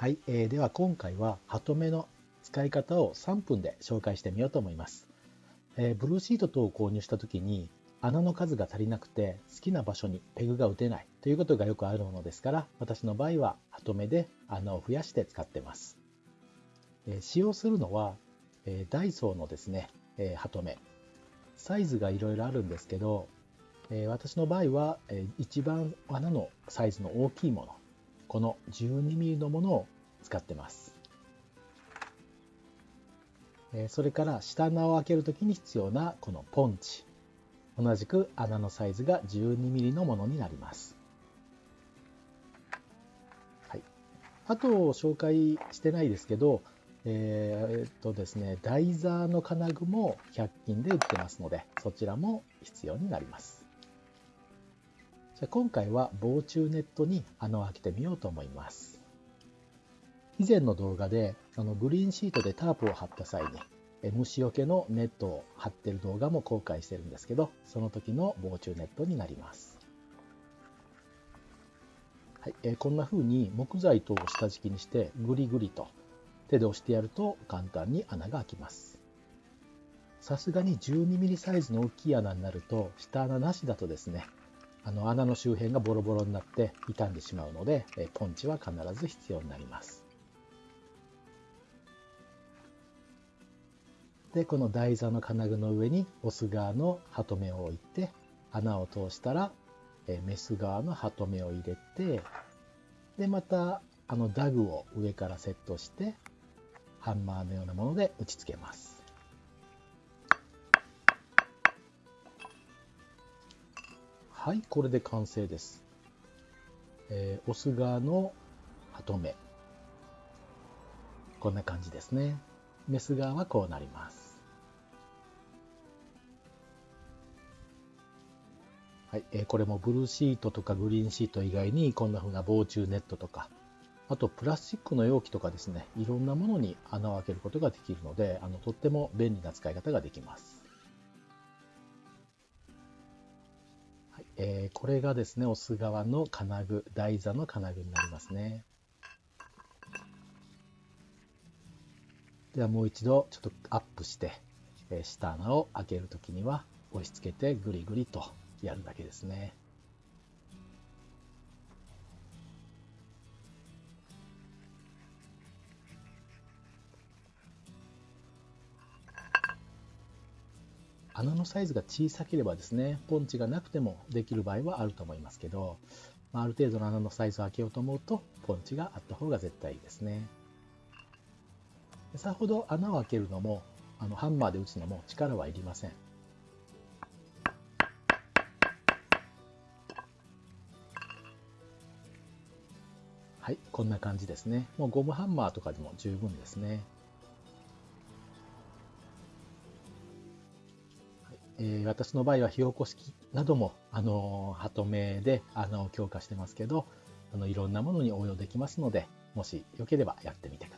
はい、えー、では今回はハトメの使い方を3分で紹介してみようと思います。えー、ブルーシート等を購入した時に穴の数が足りなくて好きな場所にペグが打てないということがよくあるものですから私の場合はハトメで穴を増やして使ってます。えー、使用するのは、えダイソーのですね、えハトメ。サイズがいろいろあるんですけど、え私の場合は、え一番穴のサイズの大きいものこの 12mm のものを使ってます。それから下穴を開けるときに必要なこのポンチ。同じく穴のサイズが 12mm のものになります。はい、あと紹介してないですけど、えー、っとですね、台座の金具も100均で売ってますので、そちらも必要になります。じゃ今回は防虫ネットに穴を開けてみようと思います。以前の動画であのグリーンシートでタープを張った際に虫除けのネットを張ってる動画も公開してるんですけど、その時の防虫ネットになります。はいえー、こんな風に木材等を下敷きにしてグリグリと手で押してやると簡単に穴が開きます。さすがに 12mm サイズの大きい穴になると下穴なしだとですねあの穴の周辺がボロボロになって傷んでしまうので、えポンチは必ず必要になります。で、この台座の金具の上にオス側のハトメを置いて、穴を通したら、えメス側のハトメを入れて、で、また、あのダグを上からセットして、ハンマーのようなもので打ち付けます。はい、これで完成です。えー、オス側のハトメ。こんな感じですね。メス側はこうなります。はい、えー、これもブルーシートとかグリーンシート以外にこんな風な防虫ネットとか、あとプラスチックの容器とかですね、いろんなものに穴を開けることができるので、あのとっても便利な使い方ができます。えー、これがですね、オス側の金具、台座の金具になりますね。ではもう一度ちょっとアップして、えー、下穴を開けるときには押し付けてグリグリとやるだけですね。穴のサイズが小さければですね、ポンチがなくてもできる場合はあると思いますけど、まあ、ある程度の穴のサイズを開けようと思うと、ポンチがあった方が絶対いいですね。さほど穴を開けるのも、あのハンマーで打つのも力はいりません。はい、こんな感じですね。もうゴムハンマーとかでも十分ですね。えー、私の場合は火起こし器なども、あのー、ハトメで穴を強化してますけど、あのいろんなものに応用できますので、もしよければやってみてください。